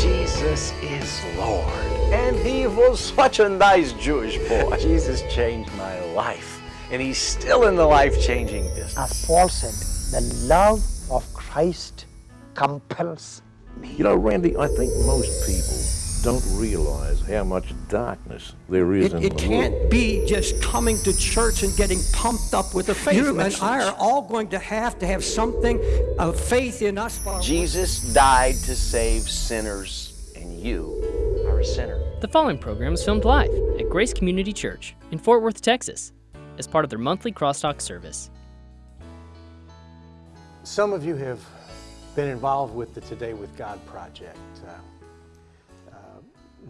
Jesus is Lord. And he was such a nice Jewish boy. Jesus changed my life. And he's still in the life-changing business. As Paul said, the love of Christ compels me. You know, Randy, I think most people don't realize how much darkness there is It, in it the can't world. be just coming to church and getting pumped up with the faith. You You and I are all going to have to have something of faith in us. Jesus died to save sinners, and you are a sinner. The following program is filmed live at Grace Community Church in Fort Worth, Texas, as part of their monthly crosstalk service. Some of you have been involved with the Today with God project. Uh,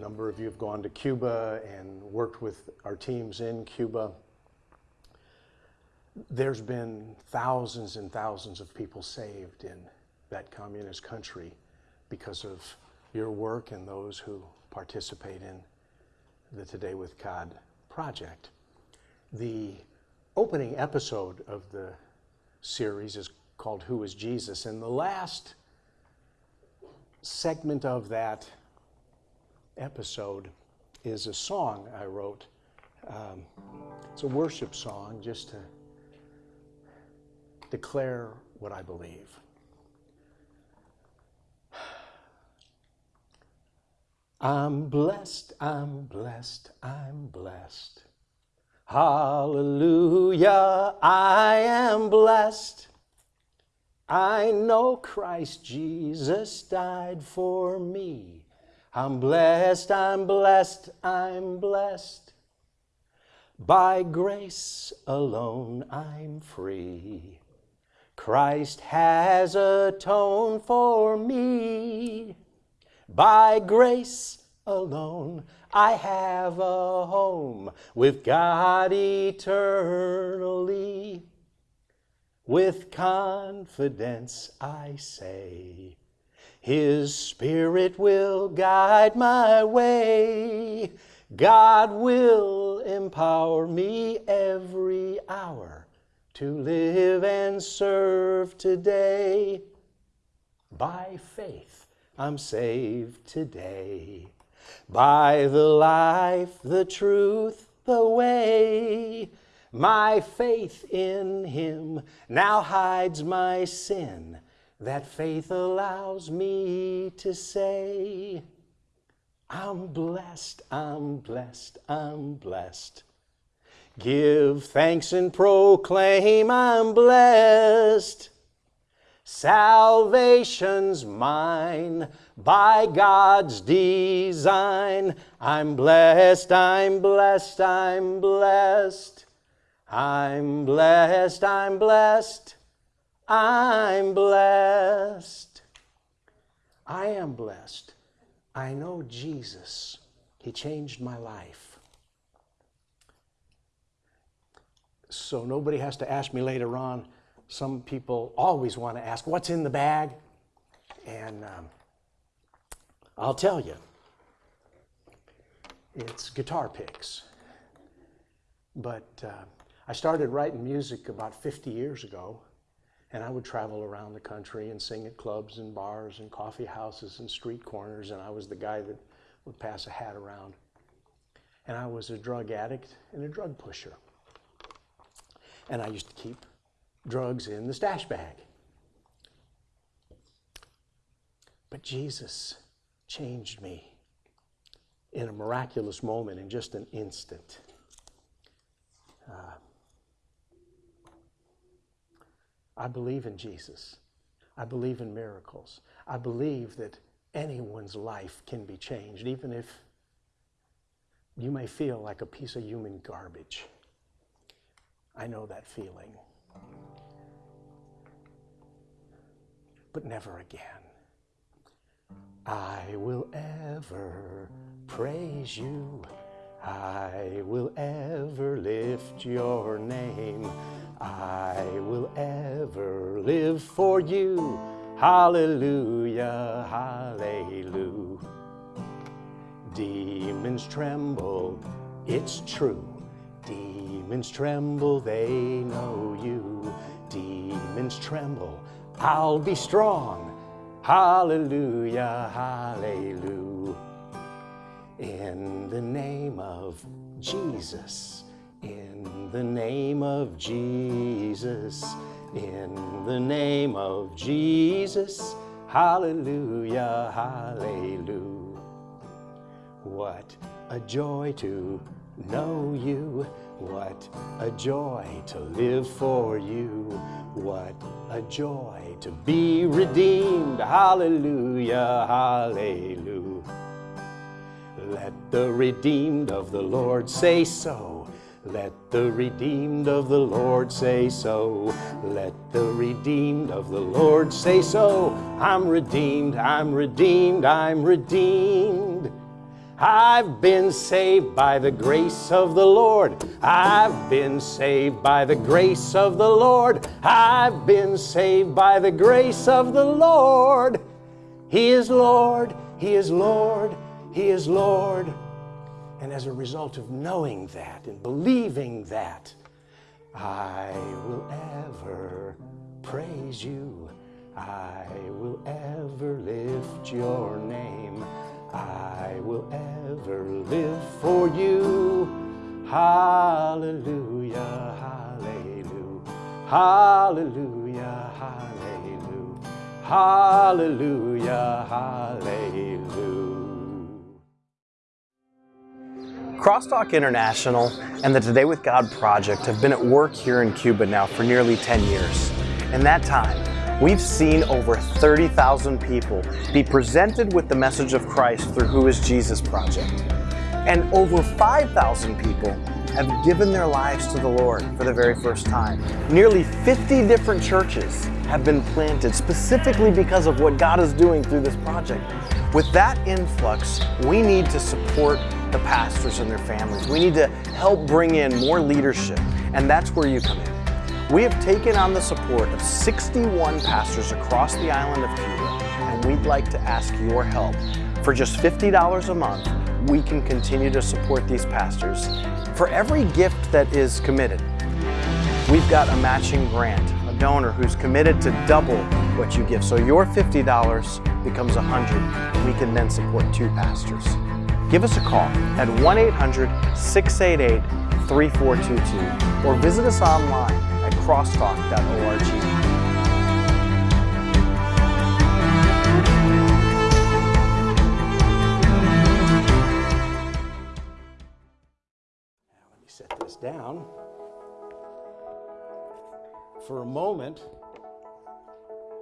a number of you have gone to Cuba and worked with our teams in Cuba. There's been thousands and thousands of people saved in that communist country because of your work and those who participate in the Today with God project. The opening episode of the series is called Who is Jesus? And the last segment of that episode is a song I wrote. Um, it's a worship song just to declare what I believe. I'm blessed, I'm blessed, I'm blessed. Hallelujah, I am blessed. I know Christ Jesus died for me. I'm blessed, I'm blessed, I'm blessed. By grace alone I'm free. Christ has atoned for me. By grace alone I have a home with God eternally. With confidence I say, His Spirit will guide my way. God will empower me every hour to live and serve today. By faith I'm saved today. By the life, the truth, the way. My faith in Him now hides my sin. That faith allows me to say, I'm blessed, I'm blessed, I'm blessed. Give thanks and proclaim I'm blessed. Salvation's mine by God's design. I'm blessed, I'm blessed, I'm blessed. I'm blessed, I'm blessed, I'm blessed. I am blessed. I know Jesus. He changed my life. So nobody has to ask me later on. Some people always want to ask, What's in the bag? And um, I'll tell you it's guitar picks. But uh, I started writing music about 50 years ago, and I would travel around the country and sing at clubs and bars and coffee houses and street corners, and I was the guy that would pass a hat around. And I was a drug addict and a drug pusher. And I used to keep drugs in the stash bag. But Jesus changed me in a miraculous moment, in just an instant. I believe in Jesus. I believe in miracles. I believe that anyone's life can be changed, even if you may feel like a piece of human garbage. I know that feeling. But never again. I will ever praise you. I will ever lift your name. I will ever live for you. Hallelujah, hallelujah. Demons tremble, it's true. Demons tremble, they know you. Demons tremble, I'll be strong. Hallelujah, hallelujah. In the name of Jesus, in the name of Jesus, in the name of Jesus, hallelujah, hallelujah. What a joy to know you, what a joy to live for you, what a joy to be redeemed, hallelujah, hallelujah. Let the redeemed of the Lord say so. Let the redeemed of the Lord say so. Let the redeemed of the Lord say so. I'm redeemed, I'm redeemed, I'm redeemed. I've been saved by the grace of the Lord. I've been saved by the grace of the Lord. I've been saved by the grace of the Lord. He is Lord, He is Lord, He is Lord. And as a result of knowing that and believing that, I will ever praise you. I will ever lift your name. I will ever live for you. Hallelujah, hallelujah, hallelujah, hallelujah, hallelujah, hallelujah. Crosstalk International and the Today with God project have been at work here in Cuba now for nearly 10 years. In that time, we've seen over 30,000 people be presented with the message of Christ through Who is Jesus project. And over 5,000 people have given their lives to the Lord for the very first time. Nearly 50 different churches have been planted specifically because of what God is doing through this project. With that influx, we need to support the pastors and their families. We need to help bring in more leadership, and that's where you come in. We have taken on the support of 61 pastors across the island of Cuba, and we'd like to ask your help. For just $50 a month, we can continue to support these pastors. For every gift that is committed, we've got a matching grant, a donor who's committed to double what you give. So your $50 becomes 100, and we can then support two pastors give us a call at 1 800 688 3422 or visit us online at crosstalk.org. Down. For a moment,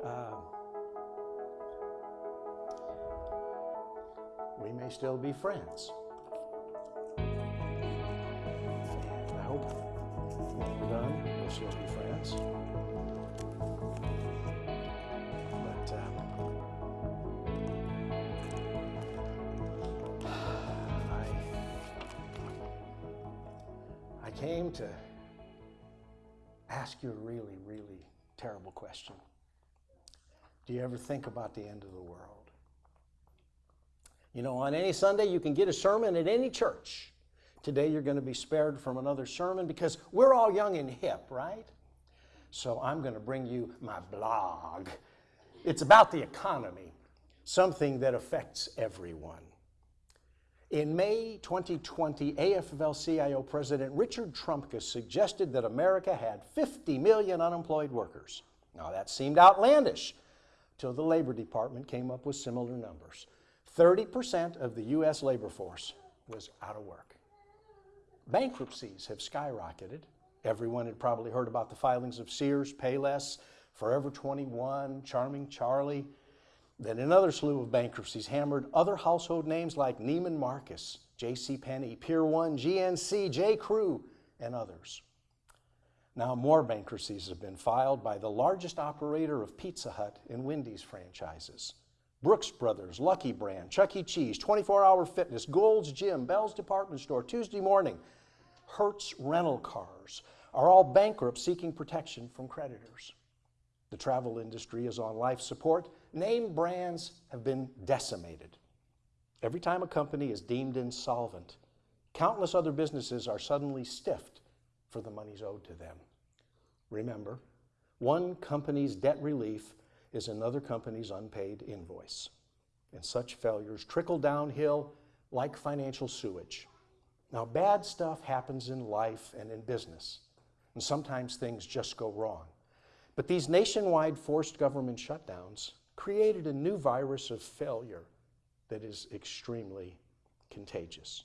uh, may still be friends. And I hope done, we'll still be friends. But uh, I, I came to ask you a really, really terrible question. Do you ever think about the end of the world? You know, on any Sunday, you can get a sermon at any church. Today, you're going to be spared from another sermon because we're all young and hip, right? So, I'm going to bring you my blog. It's about the economy, something that affects everyone. In May 2020, AFL CIO President Richard Trumka suggested that America had 50 million unemployed workers. Now, that seemed outlandish till the Labor Department came up with similar numbers. 30% of the U.S. labor force was out of work. Bankruptcies have skyrocketed. Everyone had probably heard about the filings of Sears, Payless, Forever 21, Charming Charlie. Then another slew of bankruptcies hammered other household names like Neiman Marcus, J.C. Penney, Pier 1, GNC, J. Crew, and others. Now more bankruptcies have been filed by the largest operator of Pizza Hut and Wendy's franchises. Brooks Brothers, Lucky Brand, Chuck E. Cheese, 24 Hour Fitness, Gold's Gym, Bell's Department Store, Tuesday Morning, Hertz Rental Cars are all bankrupt seeking protection from creditors. The travel industry is on life support. Name brands have been decimated. Every time a company is deemed insolvent, countless other businesses are suddenly stiffed for the monies owed to them. Remember, one company's debt relief is another company's unpaid invoice. And such failures trickle downhill like financial sewage. Now, bad stuff happens in life and in business, and sometimes things just go wrong. But these nationwide forced government shutdowns created a new virus of failure that is extremely contagious.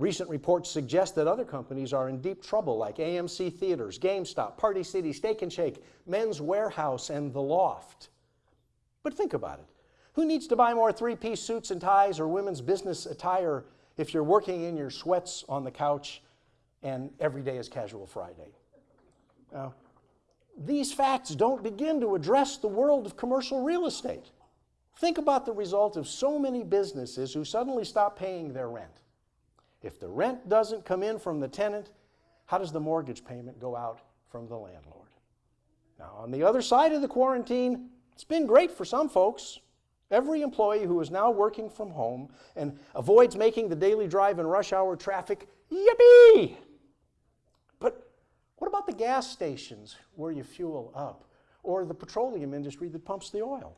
Recent reports suggest that other companies are in deep trouble, like AMC Theaters, GameStop, Party City, Steak and Shake, Men's Wearhouse, and The Loft. But think about it. Who needs to buy more three piece suits and ties or women's business attire if you're working in your sweats on the couch and every day is casual Friday? Now, these facts don't begin to address the world of commercial real estate. Think about the result of so many businesses who suddenly stop paying their rent. If the rent doesn't come in from the tenant, how does the mortgage payment go out from the landlord? Now, on the other side of the quarantine, it's been great for some folks. Every employee who is now working from home and avoids making the daily drive in rush hour traffic, yippee! But what about the gas stations where you fuel up? Or the petroleum industry that pumps the oil?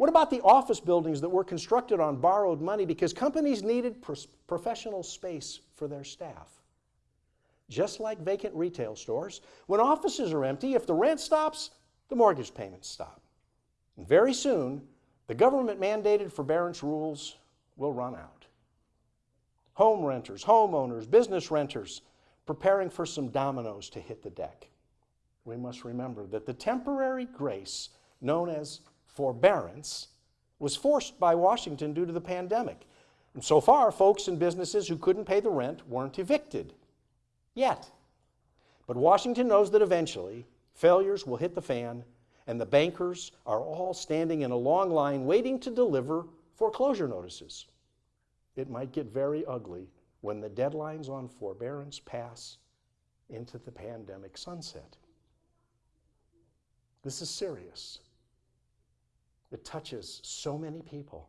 What about the office buildings that were constructed on borrowed money because companies needed professional space for their staff? Just like vacant retail stores, when offices are empty, if the rent stops, the mortgage payments stop. And very soon, the government mandated forbearance rules will run out. Home renters, homeowners, business renters preparing for some dominoes to hit the deck. We must remember that the temporary grace known as forbearance was forced by Washington due to the pandemic. And so far, folks and businesses who couldn't pay the rent weren't evicted. Yet. But Washington knows that eventually failures will hit the fan and the bankers are all standing in a long line waiting to deliver foreclosure notices. It might get very ugly when the deadlines on forbearance pass into the pandemic sunset. This is serious. It touches so many people.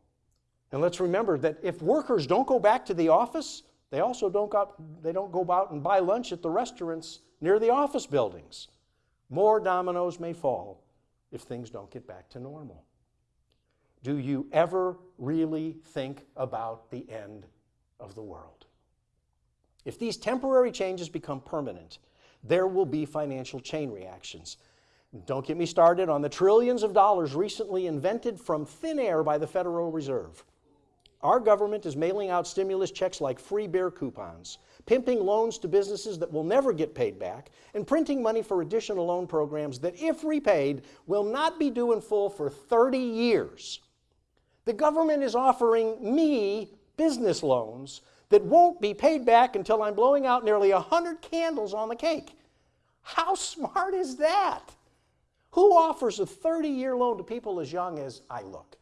And let's remember that if workers don't go back to the office, they also don't go, they don't go out and buy lunch at the restaurants near the office buildings. More dominoes may fall if things don't get back to normal. Do you ever really think about the end of the world? If these temporary changes become permanent, there will be financial chain reactions. Don't get me started on the trillions of dollars recently invented from thin air by the Federal Reserve. Our government is mailing out stimulus checks like free beer coupons, pimping loans to businesses that will never get paid back, and printing money for additional loan programs that, if repaid, will not be due in full for 30 years. The government is offering me business loans that won't be paid back until I'm blowing out nearly 100 candles on the cake. How smart is that? Who offers a 30 year loan to people as young as I look?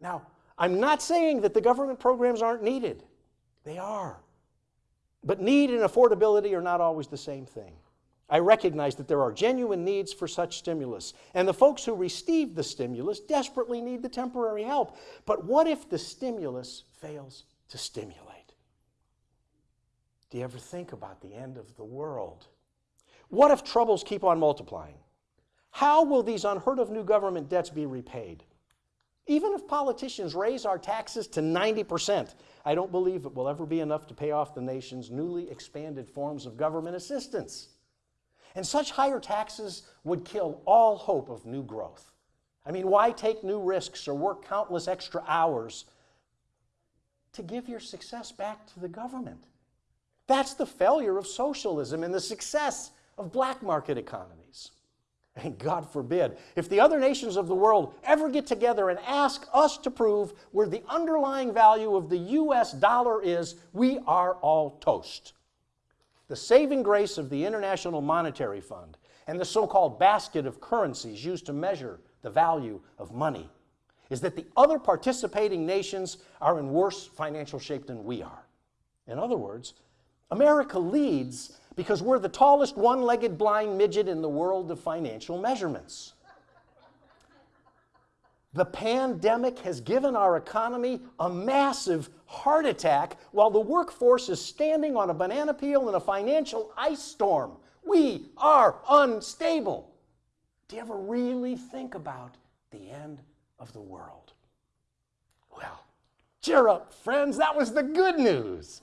Now, I'm not saying that the government programs aren't needed, they are. But need and affordability are not always the same thing. I recognize that there are genuine needs for such stimulus, and the folks who receive the stimulus desperately need the temporary help. But what if the stimulus fails to stimulate? Do you ever think about the end of the world? What if troubles keep on multiplying? How will these unheard of new government debts be repaid? Even if politicians raise our taxes to 90%, I don't believe it will ever be enough to pay off the nation's newly expanded forms of government assistance. And such higher taxes would kill all hope of new growth. I mean, why take new risks or work countless extra hours to give your success back to the government? That's the failure of socialism and the success of black market economies. And God forbid, if the other nations of the world ever get together and ask us to prove where the underlying value of the US dollar is, we are all toast. The saving grace of the International Monetary Fund and the so called basket of currencies used to measure the value of money is that the other participating nations are in worse financial shape than we are. In other words, America leads because we're the tallest one legged blind midget in the world of financial measurements. The pandemic has given our economy a massive heart attack while the workforce is standing on a banana peel in a financial ice storm. We are unstable. Do you ever really think about the end of the world? Well, cheer up, friends. That was the good news.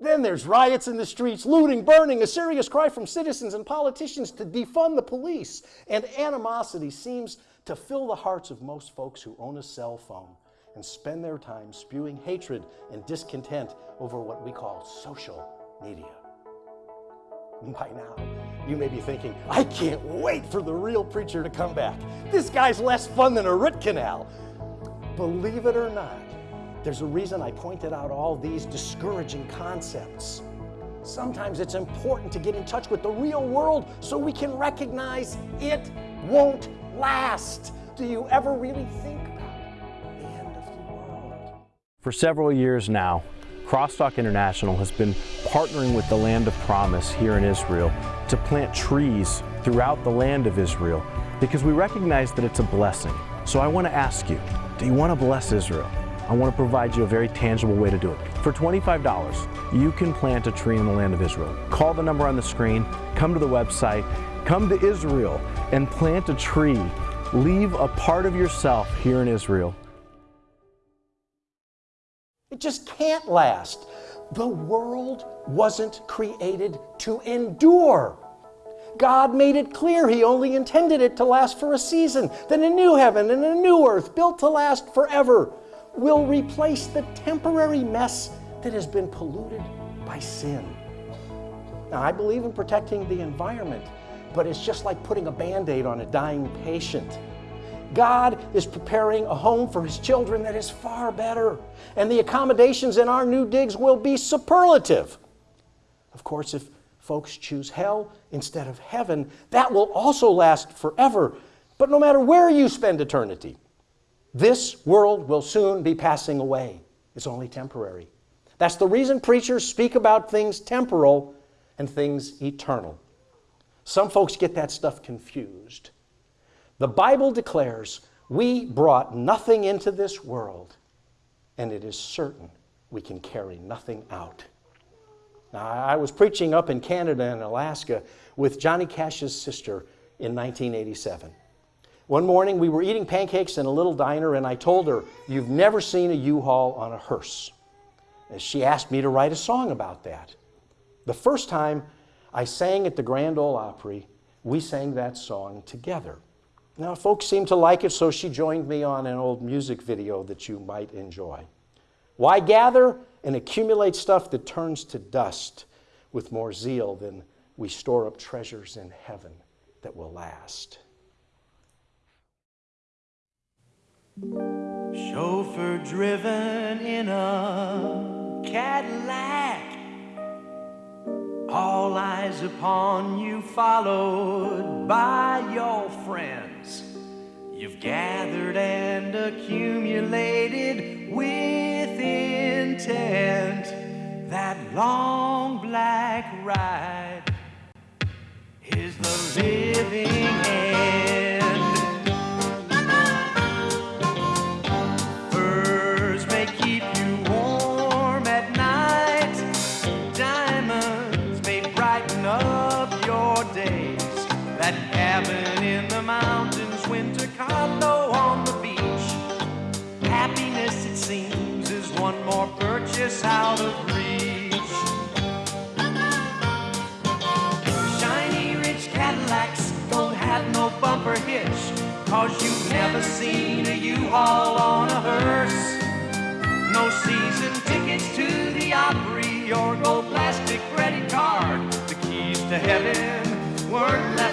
Then there's riots in the streets, looting, burning, a serious cry from citizens and politicians to defund the police. And animosity seems to fill the hearts of most folks who own a cell phone and spend their time spewing hatred and discontent over what we call social media. By now, you may be thinking, I can't wait for the real preacher to come back. This guy's less fun than a root canal. Believe it or not, there's a reason I pointed out all these discouraging concepts. Sometimes it's important to get in touch with the real world so we can recognize it won't last. Do you ever really think about the end of the world? For several years now, Crosstalk International has been partnering with the Land of Promise here in Israel to plant trees throughout the land of Israel because we recognize that it's a blessing. So I want to ask you, do you want to bless Israel? I want to provide you a very tangible way to do it. For $25, you can plant a tree in the land of Israel. Call the number on the screen, come to the website, come to Israel and plant a tree. Leave a part of yourself here in Israel. It just can't last. The world wasn't created to endure. God made it clear He only intended it to last for a season, then a new heaven and a new earth built to last forever will replace the temporary mess that has been polluted by sin. Now, I believe in protecting the environment, but it's just like putting a band aid on a dying patient. God is preparing a home for His children that is far better, and the accommodations in our new digs will be superlative. Of course, if folks choose hell instead of heaven, that will also last forever. But no matter where you spend eternity, this world will soon be passing away. It's only temporary. That's the reason preachers speak about things temporal and things eternal. Some folks get that stuff confused. The Bible declares we brought nothing into this world, and it is certain we can carry nothing out. Now, I was preaching up in Canada and Alaska with Johnny Cash's sister in 1987. One morning we were eating pancakes in a little diner and I told her, You've never seen a U-Haul on a hearse. And she asked me to write a song about that. The first time I sang at the Grand Ole Opry, we sang that song together. Now, folks seemed to like it, so she joined me on an old music video that you might enjoy. Why gather and accumulate stuff that turns to dust with more zeal than we store up treasures in heaven that will last? Chauffeur driven in a Cadillac. All eyes upon you, followed by your friends. You've gathered and accumulated with intent. That long black ride is the living end. More purchase out of reach. Shiny rich Cadillacs don't have no bumper hitch. Cause you've never seen a U-Haul on a hearse. No season tickets to the Opry or gold plastic credit card. The keys to heaven weren't left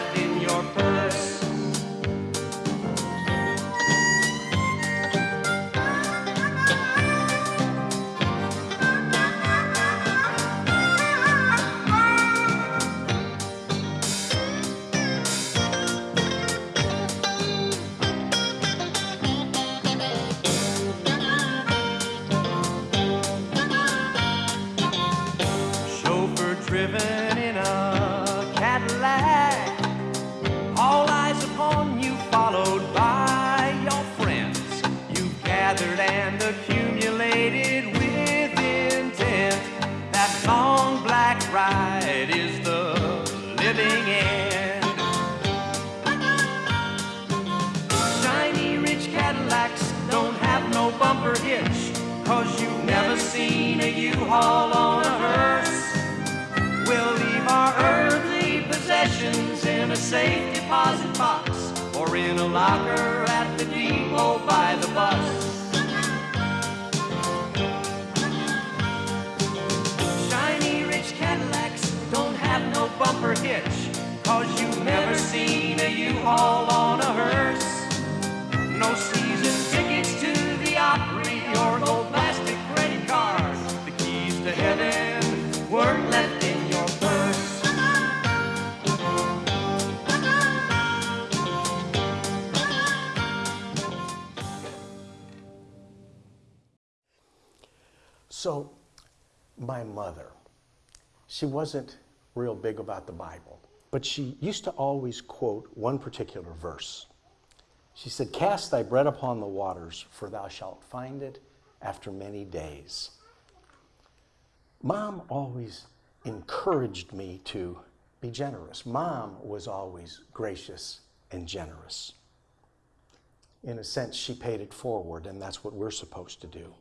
seen a U-Haul on a hearse. We'll leave our earthly possessions in a safe deposit box or in a locker at the depot by the bus. Shiny rich Cadillacs don't have no bumper hitch, cause you've never seen a U-Haul on a hearse. No she wasn't real big about the Bible, but she used to always quote one particular verse. She said, Cast thy bread upon the waters, for thou shalt find it after many days. Mom always encouraged me to be generous. Mom was always gracious and generous. In a sense, she paid it forward, and that's what we're supposed to do.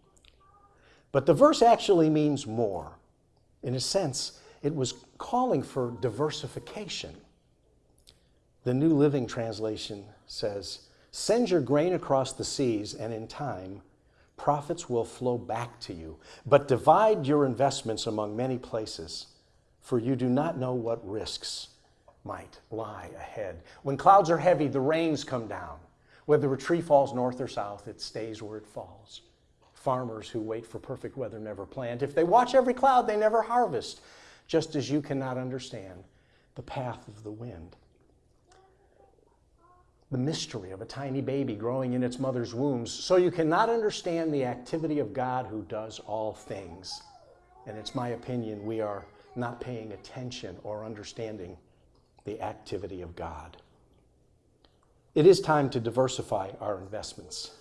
But the verse actually means more. In a sense, it was calling for diversification. The New Living Translation says, Send your grain across the seas, and in time, profits will flow back to you. But divide your investments among many places, for you do not know what risks might lie ahead. When clouds are heavy, the rains come down. Whether a tree falls north or south, it stays where it falls. Farmers who wait for perfect weather never plant. If they watch every cloud, they never harvest, just as you cannot understand the path of the wind. The mystery of a tiny baby growing in its mother's wombs, so you cannot understand the activity of God who does all things. And it's my opinion we are not paying attention or understanding the activity of God. It is time to diversify our investments.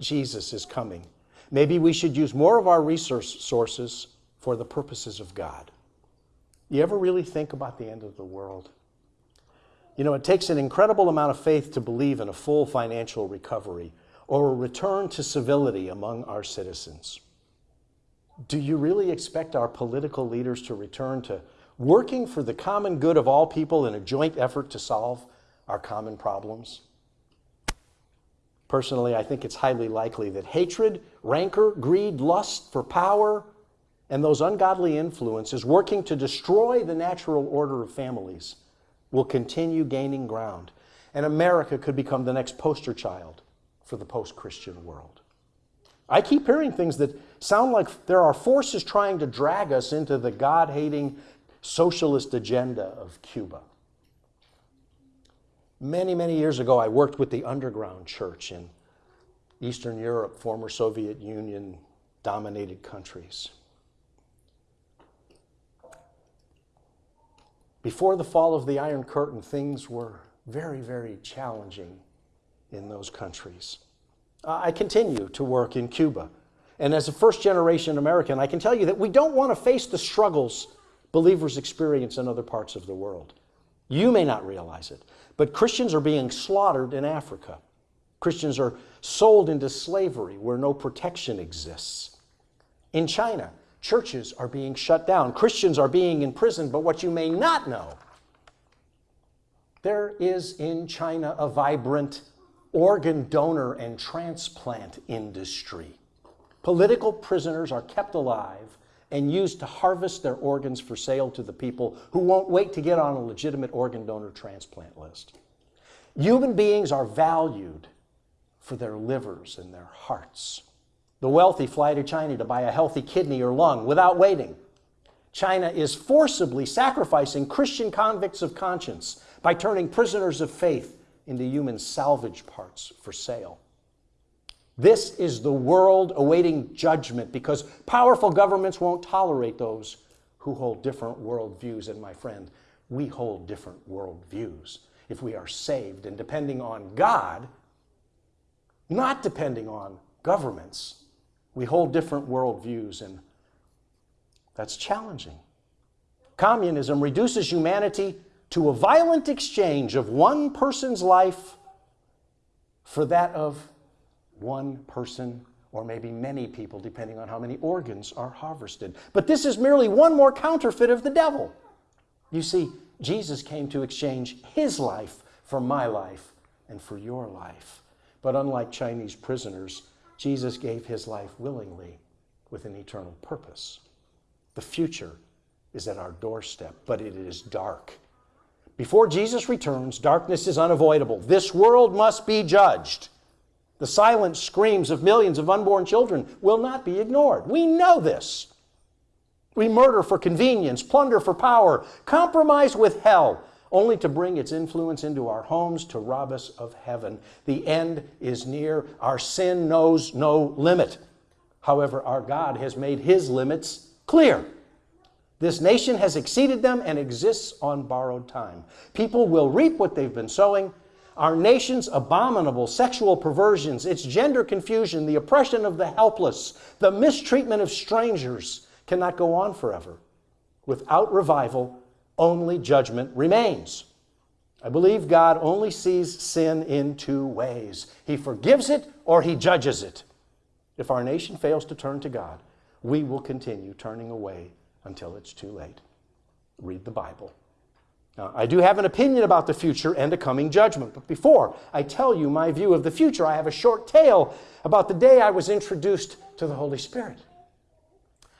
Jesus is coming. Maybe we should use more of our resource sources for the purposes of God. You ever really think about the end of the world? You know, it takes an incredible amount of faith to believe in a full financial recovery or a return to civility among our citizens. Do you really expect our political leaders to return to working for the common good of all people in a joint effort to solve our common problems? Personally, I think it's highly likely that hatred, rancor, greed, lust for power, and those ungodly influences working to destroy the natural order of families will continue gaining ground. And America could become the next poster child for the post Christian world. I keep hearing things that sound like there are forces trying to drag us into the God hating socialist agenda of Cuba. Many, many years ago, I worked with the underground church in Eastern Europe, former Soviet Union dominated countries. Before the fall of the Iron Curtain, things were very, very challenging in those countries. Uh, I continue to work in Cuba. And as a first generation American, I can tell you that we don't want to face the struggles believers experience in other parts of the world. You may not realize it, but Christians are being slaughtered in Africa. Christians are sold into slavery where no protection exists. In China, churches are being shut down, Christians are being imprisoned, but what you may not know, there is in China a vibrant organ donor and transplant industry. Political prisoners are kept alive and used to harvest their organs for sale to the people who won't wait to get on a legitimate organ donor transplant list. Human beings are valued for their livers and their hearts. The wealthy fly to China to buy a healthy kidney or lung without waiting. China is forcibly sacrificing Christian convicts of conscience by turning prisoners of faith into human salvage parts for sale. This is the world awaiting judgment because powerful governments won't tolerate those who hold different worldviews. And my friend, we hold different worldviews. If we are saved and depending on God, not depending on governments, we hold different worldviews, and that's challenging. Communism reduces humanity to a violent exchange of one person's life for that of one person or maybe many people, depending on how many organs are harvested. But this is merely one more counterfeit of the devil. You see, Jesus came to exchange his life for my life and for your life. But unlike Chinese prisoners, Jesus gave his life willingly with an eternal purpose. The future is at our doorstep, but it is dark. Before Jesus returns, darkness is unavoidable. This world must be judged. The silent screams of millions of unborn children will not be ignored. We know this. We murder for convenience, plunder for power, compromise with hell, only to bring its influence into our homes to rob us of heaven. The end is near. Our sin knows no limit. However, our God has made his limits clear. This nation has exceeded them and exists on borrowed time. People will reap what they've been sowing. Our nation's abominable sexual perversions, its gender confusion, the oppression of the helpless, the mistreatment of strangers cannot go on forever. Without revival, only judgment remains. I believe God only sees sin in two ways He forgives it or He judges it. If our nation fails to turn to God, we will continue turning away until it's too late. Read the Bible. Now, I do have an opinion about the future and a coming judgment, but before I tell you my view of the future, I have a short tale about the day I was introduced to the Holy Spirit.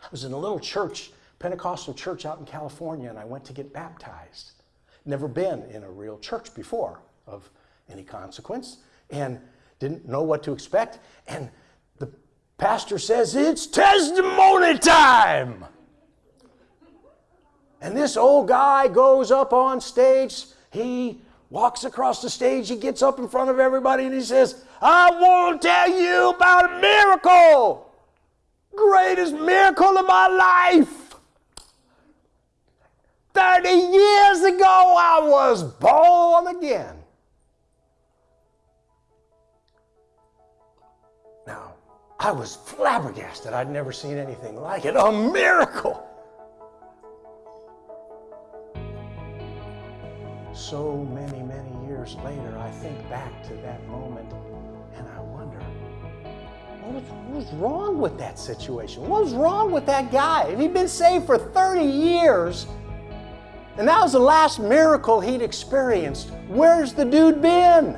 I was in a little church, Pentecostal church out in California, and I went to get baptized. Never been in a real church before of any consequence, and didn't know what to expect. And the pastor says, It's testimony time! And this old guy goes up on stage. He walks across the stage. He gets up in front of everybody and he says, I want to tell you about a miracle. Greatest miracle of my life. 30 years ago, I was born again. Now, I was flabbergasted. I'd never seen anything like it. A miracle. so many, many years later, I think back to that moment and I wonder, what was, what was wrong with that situation? What was wrong with that guy? He'd been saved for 30 years, and that was the last miracle he'd experienced. Where's the dude been?